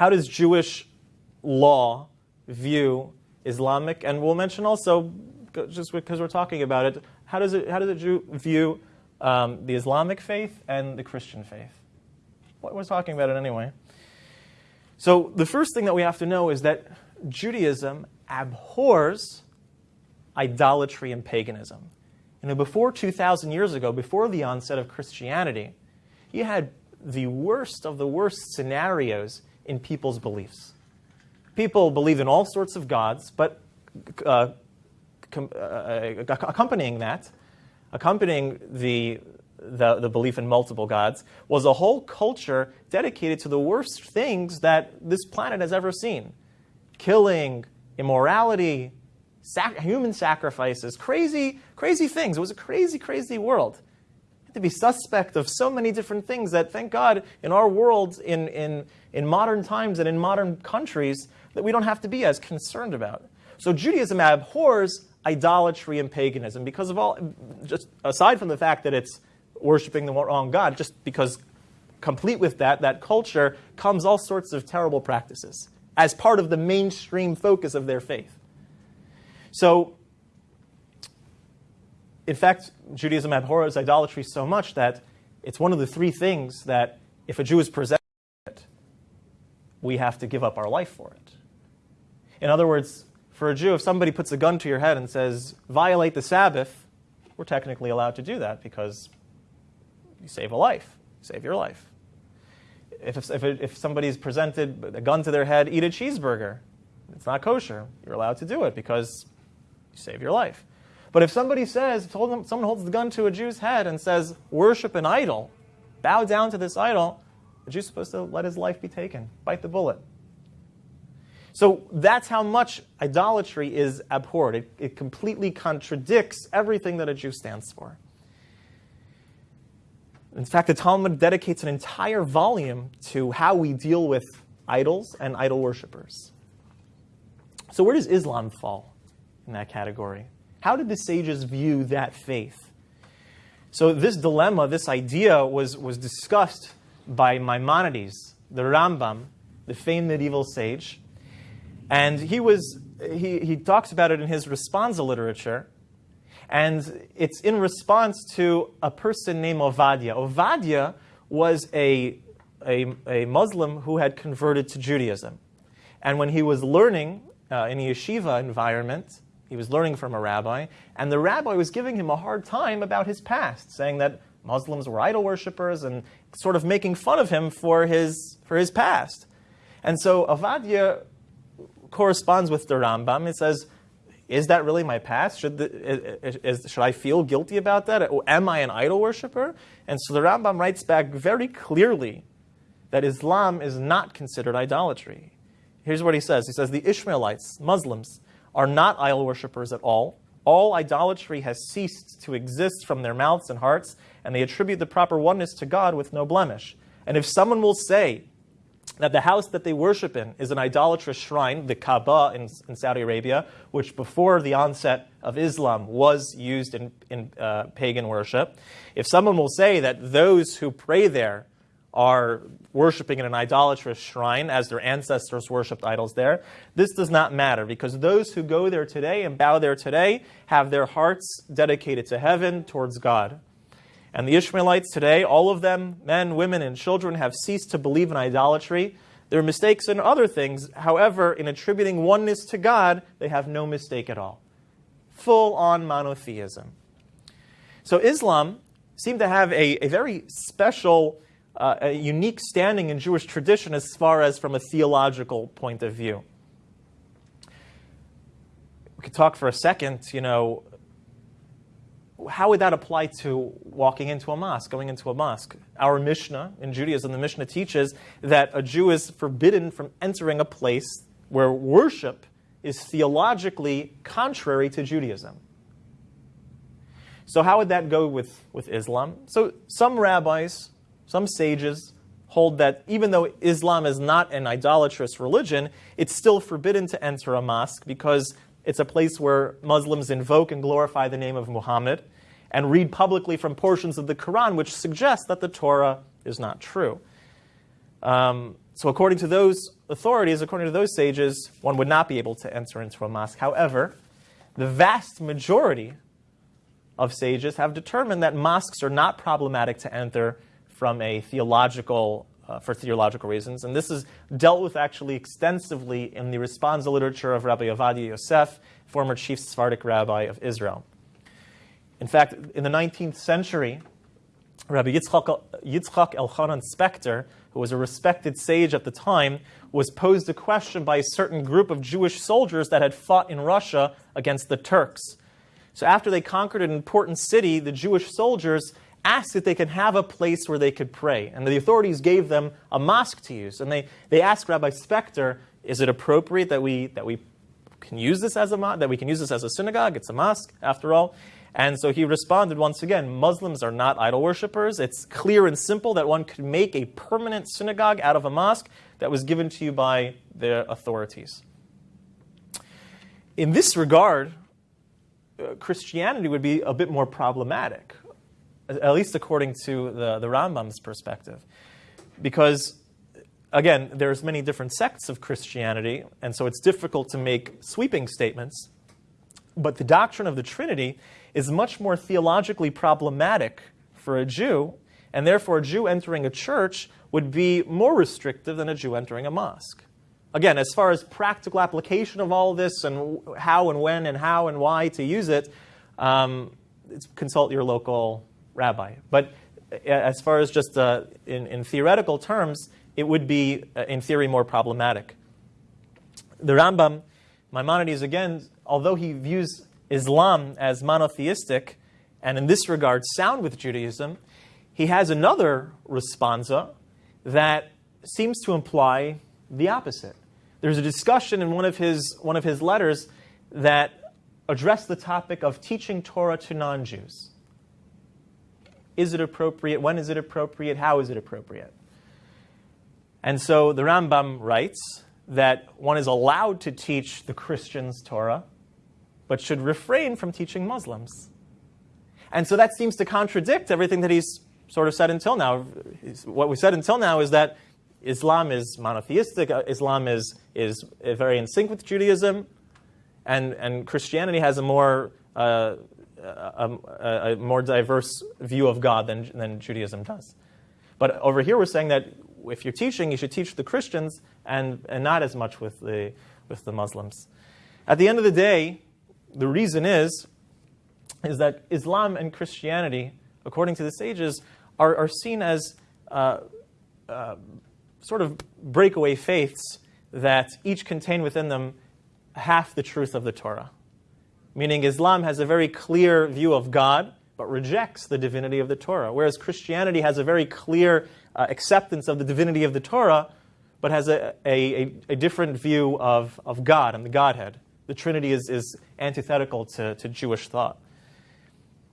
how does Jewish law view Islamic? And we'll mention also, just because we're talking about it, how does it, how does it view um, the Islamic faith and the Christian faith? What we're talking about it anyway. So the first thing that we have to know is that Judaism abhors idolatry and paganism. You know, before 2,000 years ago, before the onset of Christianity, you had the worst of the worst scenarios in people's beliefs. People believed in all sorts of gods, but uh, uh, accompanying that, accompanying the, the, the belief in multiple gods, was a whole culture dedicated to the worst things that this planet has ever seen killing, immorality, sac human sacrifices, crazy, crazy things. It was a crazy, crazy world. To be suspect of so many different things that, thank God, in our world, in, in, in modern times and in modern countries, that we don't have to be as concerned about. So Judaism abhors idolatry and paganism because of all, just aside from the fact that it's worshiping the wrong God, just because complete with that, that culture comes all sorts of terrible practices as part of the mainstream focus of their faith. So, in fact, Judaism abhors idolatry so much that it's one of the three things that if a Jew is presented it, we have to give up our life for it. In other words, for a Jew, if somebody puts a gun to your head and says, violate the Sabbath, we're technically allowed to do that because you save a life, save your life. If, if, if somebody's presented a gun to their head, eat a cheeseburger. It's not kosher. You're allowed to do it because you save your life. But if somebody says, if someone holds the gun to a Jew's head and says, worship an idol, bow down to this idol, the Jew's supposed to let his life be taken, bite the bullet. So that's how much idolatry is abhorred. It, it completely contradicts everything that a Jew stands for. In fact, the Talmud dedicates an entire volume to how we deal with idols and idol worshippers. So where does Islam fall in that category? How did the sages view that faith? So this dilemma, this idea was, was discussed by Maimonides, the Rambam, the famed medieval sage. And he, was, he, he talks about it in his responsa literature. And it's in response to a person named Ovadia. Ovadia was a, a, a Muslim who had converted to Judaism. And when he was learning uh, in a yeshiva environment, he was learning from a rabbi, and the rabbi was giving him a hard time about his past, saying that Muslims were idol worshippers and sort of making fun of him for his, for his past. And so Ovadia corresponds with the Rambam. It says, is that really my past? Should, the, is, is, should I feel guilty about that? Am I an idol worshiper? And so the Rambam writes back very clearly that Islam is not considered idolatry. Here's what he says. He says, the Ishmaelites, Muslims, are not idol worshippers at all. All idolatry has ceased to exist from their mouths and hearts, and they attribute the proper oneness to God with no blemish. And if someone will say that the house that they worship in is an idolatrous shrine, the Kaaba in, in Saudi Arabia, which before the onset of Islam was used in, in uh, pagan worship, if someone will say that those who pray there are worshiping in an idolatrous shrine as their ancestors worshipped idols there. This does not matter because those who go there today and bow there today have their hearts dedicated to heaven towards God. And the Ishmaelites today, all of them, men, women, and children, have ceased to believe in idolatry. Their mistakes in other things, however, in attributing oneness to God, they have no mistake at all. Full on monotheism. So Islam seemed to have a, a very special uh, a unique standing in Jewish tradition as far as from a theological point of view. We could talk for a second, you know, how would that apply to walking into a mosque, going into a mosque? Our Mishnah in Judaism, the Mishnah teaches that a Jew is forbidden from entering a place where worship is theologically contrary to Judaism. So how would that go with, with Islam? So some rabbis some sages hold that even though Islam is not an idolatrous religion, it's still forbidden to enter a mosque because it's a place where Muslims invoke and glorify the name of Muhammad and read publicly from portions of the Quran which suggest that the Torah is not true. Um, so according to those authorities, according to those sages, one would not be able to enter into a mosque. However, the vast majority of sages have determined that mosques are not problematic to enter from a theological uh, for theological reasons. And this is dealt with actually extensively in the responsa literature of Rabbi Ovadia Yosef, former chief Sephardic rabbi of Israel. In fact, in the 19th century, Rabbi Yitzchak, Yitzchak Elchanan Spector, who was a respected sage at the time, was posed a question by a certain group of Jewish soldiers that had fought in Russia against the Turks. So after they conquered an important city, the Jewish soldiers asked if they could have a place where they could pray. And the authorities gave them a mosque to use. And they, they asked Rabbi Spector, is it appropriate that we, that we can use this as a that we can use this as a synagogue? It's a mosque, after all. And so he responded once again Muslims are not idol worshippers. It's clear and simple that one could make a permanent synagogue out of a mosque that was given to you by the authorities. In this regard, uh, Christianity would be a bit more problematic at least according to the, the Rambam's perspective. Because, again, there's many different sects of Christianity, and so it's difficult to make sweeping statements. But the doctrine of the Trinity is much more theologically problematic for a Jew, and therefore a Jew entering a church would be more restrictive than a Jew entering a mosque. Again, as far as practical application of all this and how and when and how and why to use it, um, consult your local rabbi. But uh, as far as just uh, in, in, theoretical terms, it would be, uh, in theory, more problematic. The Rambam, Maimonides, again, although he views Islam as monotheistic and in this regard sound with Judaism, he has another responsa that seems to imply the opposite. There's a discussion in one of his, one of his letters that addressed the topic of teaching Torah to non Jews. Is it appropriate? When is it appropriate? How is it appropriate? And so the Rambam writes that one is allowed to teach the Christians Torah, but should refrain from teaching Muslims. And so that seems to contradict everything that he's sort of said until now. What we said until now is that Islam is monotheistic, uh, Islam is, is very in sync with Judaism, and, and Christianity has a more uh, a, a, more diverse view of God than, than Judaism does. But over here, we're saying that if you're teaching, you should teach the Christians and, and not as much with the, with the Muslims. At the end of the day, the reason is, is that Islam and Christianity, according to the sages, are, are seen as uh, uh, sort of breakaway faiths that each contain within them half the truth of the Torah meaning Islam has a very clear view of God, but rejects the divinity of the Torah, whereas Christianity has a very clear uh, acceptance of the divinity of the Torah, but has a, a, a, different view of, of God and the Godhead. The Trinity is, is antithetical to, to Jewish thought.